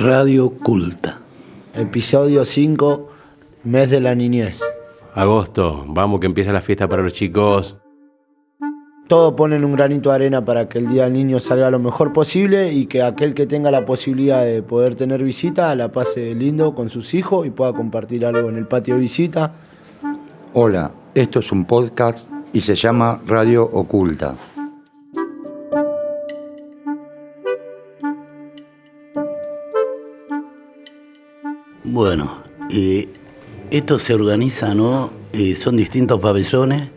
Radio Culta. Episodio 5, mes de la niñez. Agosto, vamos que empieza la fiesta para los chicos. Todos ponen un granito de arena para que el Día del Niño salga lo mejor posible y que aquel que tenga la posibilidad de poder tener visita la pase lindo con sus hijos y pueda compartir algo en el patio de visita. Hola, esto es un podcast y se llama Radio Oculta. Bueno, esto se organiza, ¿no? Son distintos pabellones,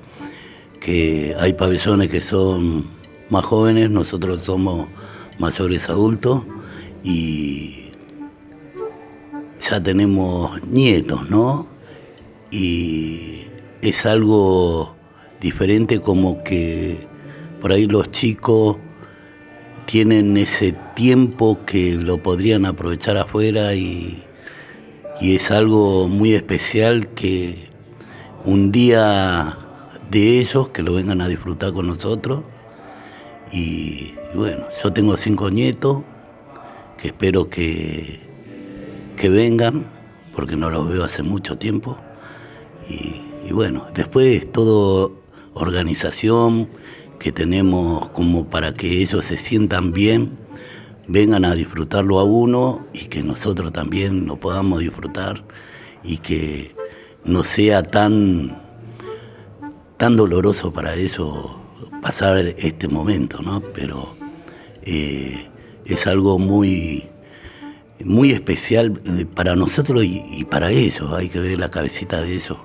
que hay pabellones que son más jóvenes, nosotros somos mayores adultos y ya tenemos nietos, ¿no? Y es algo diferente como que por ahí los chicos tienen ese tiempo que lo podrían aprovechar afuera y y es algo muy especial que un día de ellos que lo vengan a disfrutar con nosotros. Y, bueno, yo tengo cinco nietos que espero que, que vengan, porque no los veo hace mucho tiempo. Y, y bueno, después todo organización que tenemos como para que ellos se sientan bien vengan a disfrutarlo a uno y que nosotros también lo podamos disfrutar y que no sea tan, tan doloroso para eso pasar este momento, ¿no? Pero eh, es algo muy, muy especial eh, para nosotros y, para ellos. Hay que ver la cabecita de ellos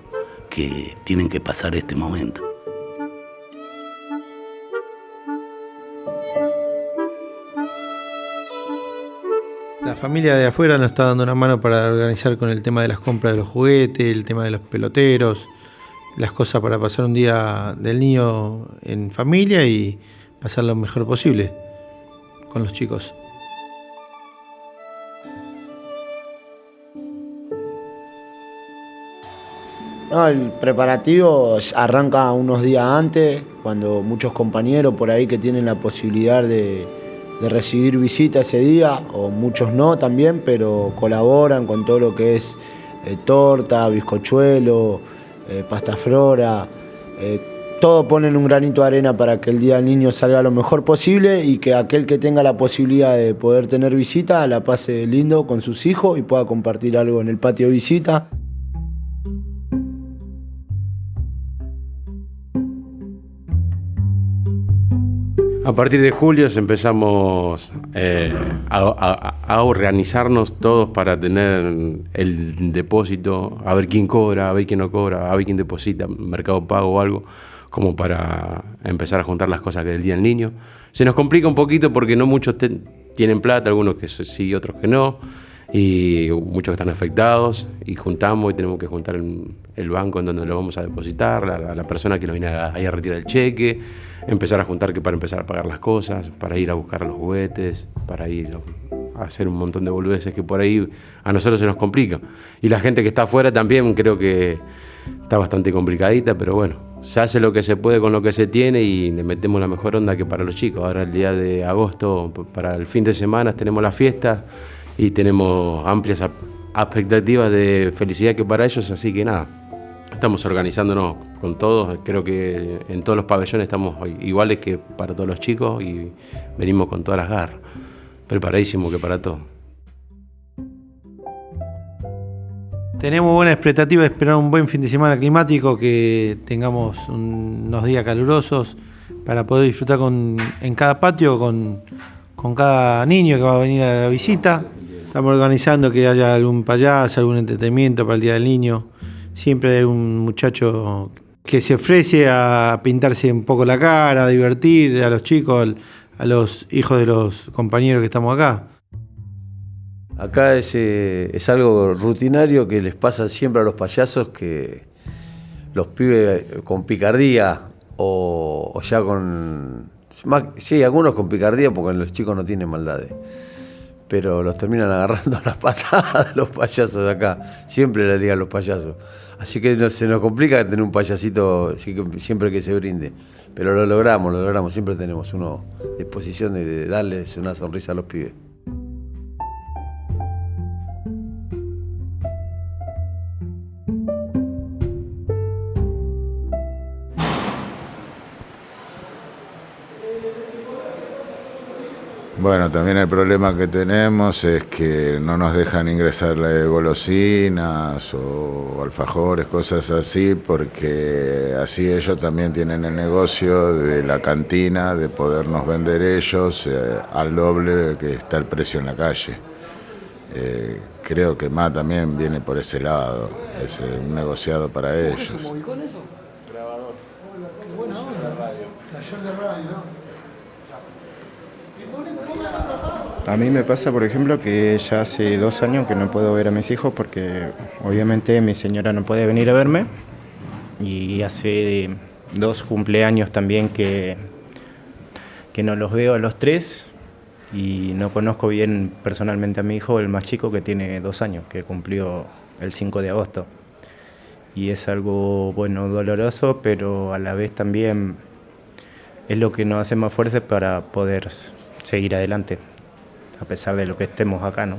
que tienen que pasar este momento. Familia de afuera nos está dando una mano para organizar con el tema de las compras de los juguetes, el tema de los peloteros, las cosas para pasar un día del niño en familia y pasar lo mejor posible con los chicos. No, el preparativo arranca unos días antes, cuando muchos compañeros por ahí que tienen la posibilidad de, de recibir visita ese día, o muchos no también, pero colaboran con todo lo que es eh, torta, bizcochuelo, eh, pasta flora. Eh, todo ponen un granito de arena para que el Día del Niño salga lo mejor posible y que aquel que tenga la posibilidad de poder tener visita la pase lindo con sus hijos y pueda compartir algo en el patio de visita. A partir de julio empezamos eh, a, organizarnos todos para tener el depósito, a ver quién cobra, a ver quién no cobra, a ver quién deposita, mercado pago o algo, como para empezar a juntar las cosas que del Día del Niño. Se nos complica un poquito porque no muchos tienen plata, algunos que sí, otros que no, y muchos que están afectados, y juntamos y tenemos que juntar el, el banco en donde lo vamos a depositar, la, la persona que nos viene a, ahí a retirar el cheque, empezar a juntar que para empezar a pagar las cosas, para ir a buscar los juguetes, para ir a hacer un montón de boludeces que por ahí a nosotros se nos complica. Y la gente que está afuera también creo que está bastante complicadita, pero bueno, se hace lo que se puede con lo que se tiene y le metemos la mejor onda que para los chicos. Ahora el día de agosto, para el fin de semana, tenemos la fiesta y tenemos amplias expectativas de felicidad que para ellos, así que nada, estamos organizándonos con todos, creo que en todos los pabellones estamos iguales que para todos los chicos y venimos con todas las garras, preparadísimo que para todo. Tenemos buena expectativa de esperar un buen fin de semana climático, que tengamos un- unos días calurosos para poder disfrutar con, en cada patio con, con cada niño que va a venir a la visita. Estamos organizando que haya algún payaso, algún entretenimiento para el Día del Niño. Siempre hay un muchacho que se ofrece a pintarse un poco la cara, a divertir a los chicos, a los hijos de los compañeros que estamos acá. Acá es, eh, es algo rutinario que les pasa siempre a los payasos que los pibes con picardía o, o ya con... más- sí, algunos con picardía porque los chicos no tienen maldades. Pero los terminan agarrando a las patadas los payasos de acá. Siempre le digan los payasos. Así que se nos complica tener un payasito siempre que se brinde. Pero lo logramos, lo logramos. Siempre tenemos uno disposición de, de darles una sonrisa a los pibes. Bueno, también el problema que tenemos es que no nos dejan ingresar golosinas o alfajores, cosas así, porque así ellos también tienen el negocio de la cantina, de podernos vender ellos eh, al doble que está el precio en la calle. Eh, creo que más también viene por ese lado, es eh, un negociado para ellos. ¿Cómo se con eso? Grabador. Qué buena onda. Taller de radio. A mí me pasa, por ejemplo, que ya hace dos años que no puedo ver a mis hijos porque obviamente mi señora no puede venir a verme. Y hace dos cumpleaños también que, que no los veo a los tres. Y no conozco bien personalmente a mi hijo, el más chico que tiene dos años, que cumplió el 5 de agosto. Y es algo, bueno, doloroso, pero a la vez también es lo que nos hace más fuertes para poder seguir adelante, a pesar de lo que estemos acá, ¿no?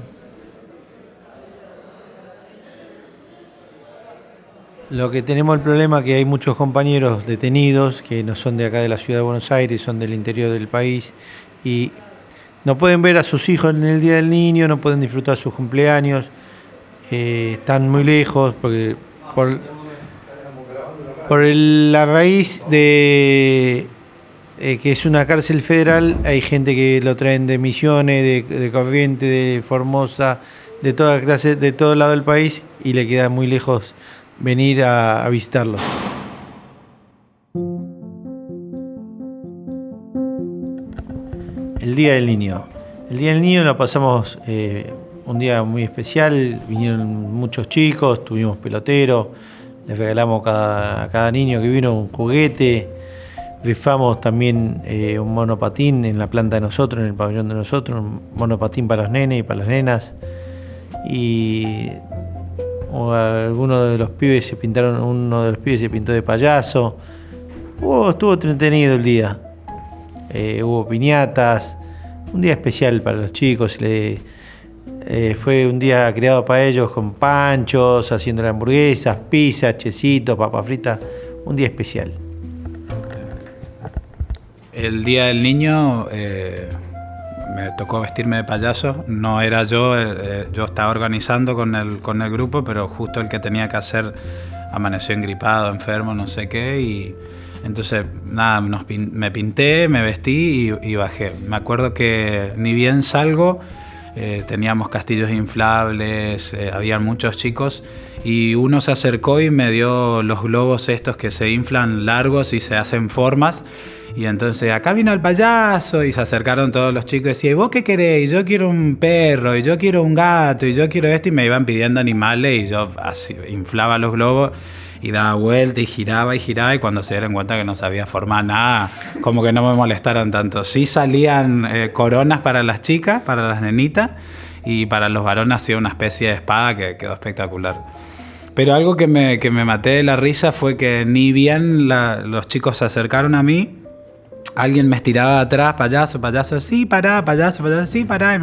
Lo que tenemos el problema es que hay muchos compañeros detenidos que no son de acá de la ciudad de Buenos Aires, son del interior del país y no pueden ver a sus hijos en el Día del Niño, no pueden disfrutar sus cumpleaños, eh, están muy lejos porque por, por la raíz de eh, que es una cárcel federal, hay gente que lo traen de Misiones, de, Corriente, de Formosa, de toda clase, de todo lado del país y le queda muy lejos venir a, visitarlo. El Día del Niño. El Día del Niño lo pasamos eh, un día muy especial, vinieron muchos chicos, tuvimos pelotero, les regalamos a cada niño que vino un juguete, Rifamos también eh, un monopatín en la planta de nosotros, en el pabellón de nosotros, un monopatín para los nenes y para las nenas. Y algunos de los pibes se pintaron, uno de los pibes se pintó de payaso. estuvo entretenido el día. Eh, hubo piñatas, un día especial para los chicos. Eh, fue un día creado para ellos con panchos, haciendo hamburguesas, pizzas, chesitos, papas fritas. Un día especial el día del niño eh, me tocó vestirme de payaso. No era yo, eh, eh, yo estaba organizando con el, con el grupo, pero justo el que tenía que hacer amaneció engripado, enfermo, no sé qué. Y entonces, nada, me pinté, me vestí y, bajé. Me acuerdo que ni bien salgo, teníamos castillos inflables, había muchos chicos y uno se acercó y me dio los globos estos que se inflan largos y se hacen formas y entonces acá vino el payaso y se acercaron todos los chicos y decían, ¿vos qué queréis? Yo quiero un perro y yo quiero un gato y yo quiero esto y me iban pidiendo animales y yo así, inflaba los globos y daba vuelta y giraba y giraba y cuando se dieron cuenta que no sabía formar nada, como que no me molestaron tanto. Sí salían eh, coronas para las chicas, para las nenitas y para los varones hacía una especie de espada que quedó espectacular. Pero algo que me, que me maté de la risa fue que ni bien los chicos se acercaron a mí, alguien me estiraba atrás, payaso, payaso, sí, pará, payaso, payaso, sí, pará,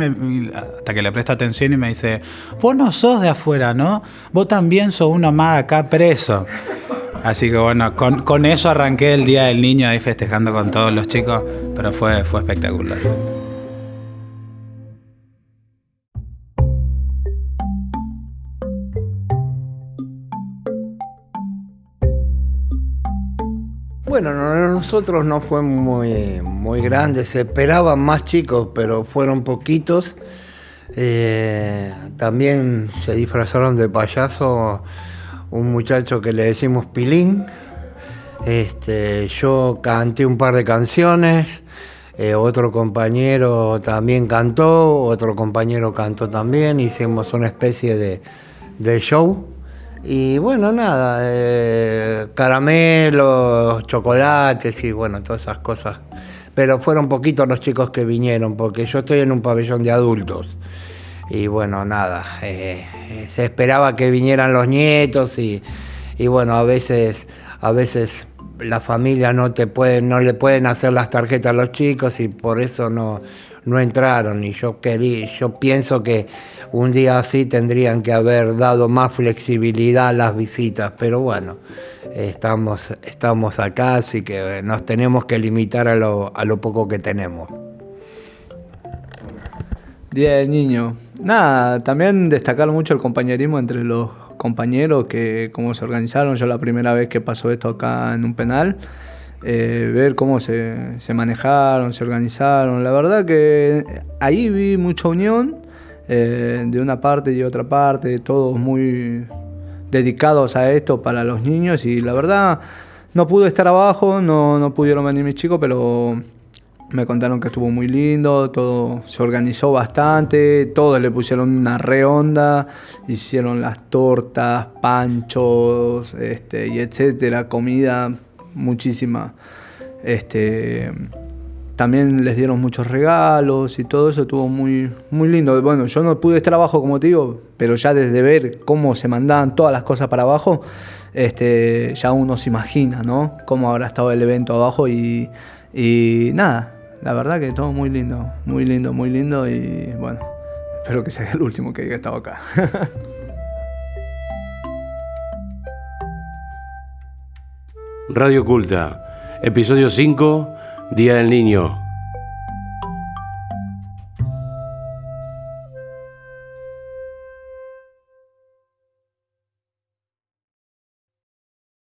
hasta que le presto atención y me dice, vos no sos de afuera, ¿no? Vos también sos uno más acá preso. Así que bueno, con, con eso arranqué el Día del Niño ahí festejando con todos los chicos, pero fue, fue espectacular. Bueno, nosotros no fue muy, muy grande, se esperaban más chicos, pero fueron poquitos. Eh, también se disfrazaron de payaso un muchacho que le decimos Pilín. Este, yo canté un par de canciones, eh, otro compañero también cantó, otro compañero cantó también, hicimos una especie de, de show. Y bueno, nada, eh, caramelos, chocolates y bueno, todas esas cosas. Pero fueron poquitos los chicos que vinieron, porque yo estoy en un pabellón de adultos. Y bueno, nada, eh, se esperaba que vinieran los nietos y, bueno, a veces, a veces la familia no te pueden, no le pueden hacer las tarjetas a los chicos y por eso no, no entraron. Y yo quería, yo pienso que un día así tendrían que haber dado más flexibilidad a las visitas, pero bueno, estamos, estamos acá, así que nos tenemos que limitar a lo, a lo poco que tenemos. Día del Niño. Nada, también destacar mucho el compañerismo entre los compañeros que cómo se organizaron. Yo la primera vez que pasó esto acá en un penal, eh, ver cómo se, se, manejaron, se organizaron. La verdad que ahí vi mucha unión eh, de una parte y otra parte, todos muy dedicados a esto para los niños y la verdad no pude estar abajo, no, no pudieron venir mis chicos, pero me contaron que estuvo muy lindo, todo se organizó bastante, todos le pusieron una re onda, hicieron las tortas, panchos, este, y etcétera, comida, muchísima. Este, también les dieron muchos regalos y todo eso estuvo muy, muy lindo. Bueno, yo no pude estar abajo, como te digo, pero ya desde ver cómo se mandaban todas las cosas para abajo, este, ya uno se imagina, ¿no? Cómo habrá estado el evento abajo y, y nada, la verdad que todo muy lindo, muy lindo, muy lindo y bueno, espero que sea el último que haya estado acá. Radio Culta, episodio 5, Día del Niño.